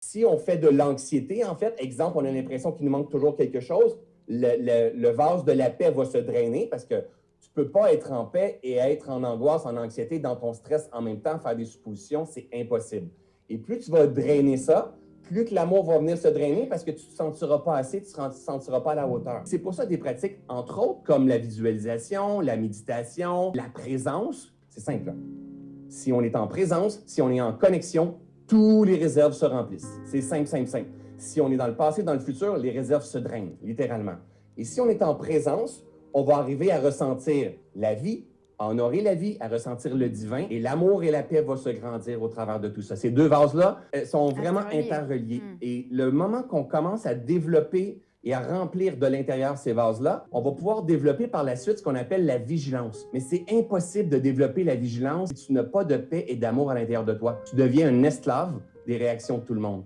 Si on fait de l'anxiété, en fait, exemple, on a l'impression qu'il nous manque toujours quelque chose, le, vase de la paix va se drainer parce que tu ne peux pas être en paix et être en angoisse, en anxiété, dans ton stress en même temps, faire des suppositions, c'est impossible. Et plus tu vas drainer ça, plus que l'amour va venir se drainer parce que tu ne te sentiras pas assez, tu ne te sentiras pas à la hauteur. C'est pour ça des pratiques, entre autres, comme la visualisation, la méditation, la présence, c'est simple. Si on est en présence, si on est en connexion, tous les réserves se remplissent. C'est simple, simple, simple. Si on est dans le passé, dans le futur, les réserves se drainent, littéralement. Et si on est en présence, on va arriver à ressentir la vie, à honorer la vie, à ressentir le divin, et l'amour et la paix vont se grandir au travers de tout ça. Ces deux vases-là sont vraiment interreliés. Hmm. Et le moment qu'on commence à développer et à remplir de l'intérieur ces vases-là, on va pouvoir développer par la suite ce qu'on appelle la vigilance. Mais c'est impossible de développer la vigilance si tu n'as pas de paix et d'amour à l'intérieur de toi. Tu deviens un esclave des réactions de tout le monde.